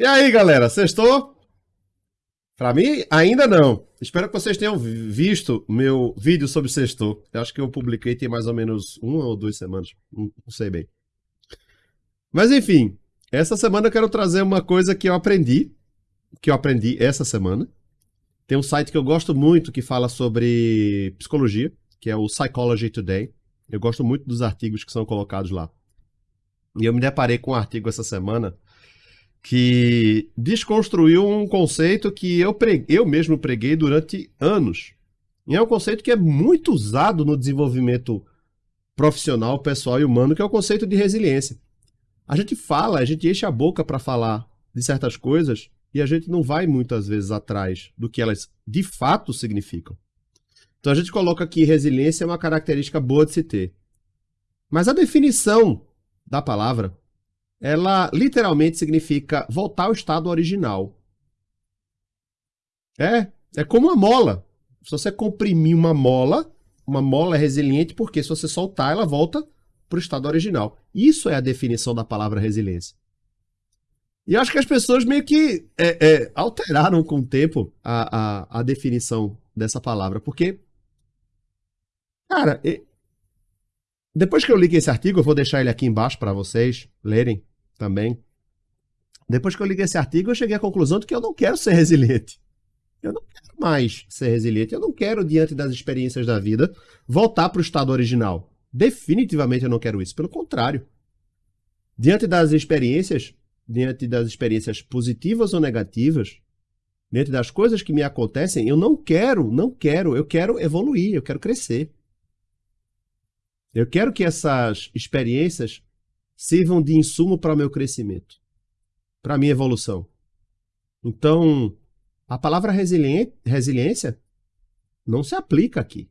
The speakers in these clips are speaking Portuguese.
E aí, galera, sextou? Pra mim, ainda não. Espero que vocês tenham visto meu vídeo sobre sextou. Eu acho que eu publiquei tem mais ou menos uma ou duas semanas. Não, sei bem. Mas enfim, essa semana eu quero trazer uma coisa que eu aprendi. Que eu aprendi essa semana. Tem um site que eu gosto muito que fala sobre psicologia, que é o Psychology Today. Eu gosto muito dos artigos que são colocados lá. E eu me deparei com um artigo essa semana que desconstruiu um conceito que eu, preguei, eu mesmo preguei durante anos. E é um conceito que é muito usado no desenvolvimento profissional, pessoal e humano, que é o conceito de resiliência. A gente fala, a gente enche a boca para falar de certas coisas e a gente não vai muitas vezes atrás do que elas de fato significam. Então a gente coloca que resiliência é uma característica boa de se ter. Mas a definição da palavra ela literalmente significa voltar ao estado original. É, é como uma mola. Se você comprimir uma mola, uma mola é resiliente porque se você soltar, ela volta para o estado original. Isso é a definição da palavra resiliência. E acho que as pessoas meio que é, é, alteraram com o tempo a, a, a, definição dessa palavra, porque, cara, depois que eu li esse artigo, eu vou deixar ele aqui embaixo para vocês lerem também. Depois que eu li esse artigo, eu cheguei à conclusão de que eu não quero ser resiliente. Eu não quero mais ser resiliente. Eu não quero, diante das experiências da vida, voltar para o estado original. Definitivamente eu não quero isso. Pelo contrário. Diante das experiências, diante das experiências positivas ou negativas, diante das coisas que me acontecem, eu não quero, não quero, eu quero evoluir, eu quero crescer. Eu quero que essas experiências sirvam de insumo para o meu crescimento, para a minha evolução. Então, a palavra resiliência não se aplica aqui.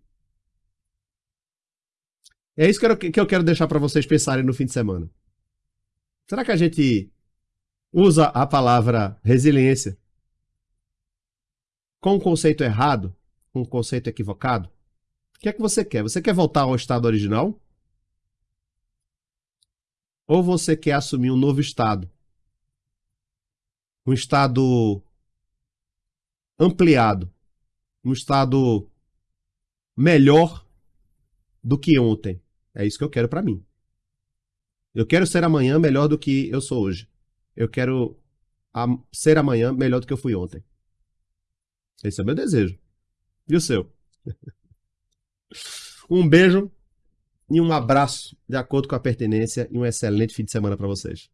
É isso que eu quero deixar para vocês pensarem no fim de semana. Será que a gente usa a palavra resiliência com um conceito errado, com um conceito equivocado? O que é que você quer? Você quer voltar ao estado original? Ou você quer assumir um novo estado? Um estado ampliado, um estado melhor do que ontem. É isso que eu quero para mim. Eu quero ser amanhã melhor do que eu sou hoje. Eu quero ser amanhã melhor do que eu fui ontem. Esse é o meu desejo. E o seu? Um beijo e um abraço de acordo com a pertinência e um excelente fim de semana para vocês.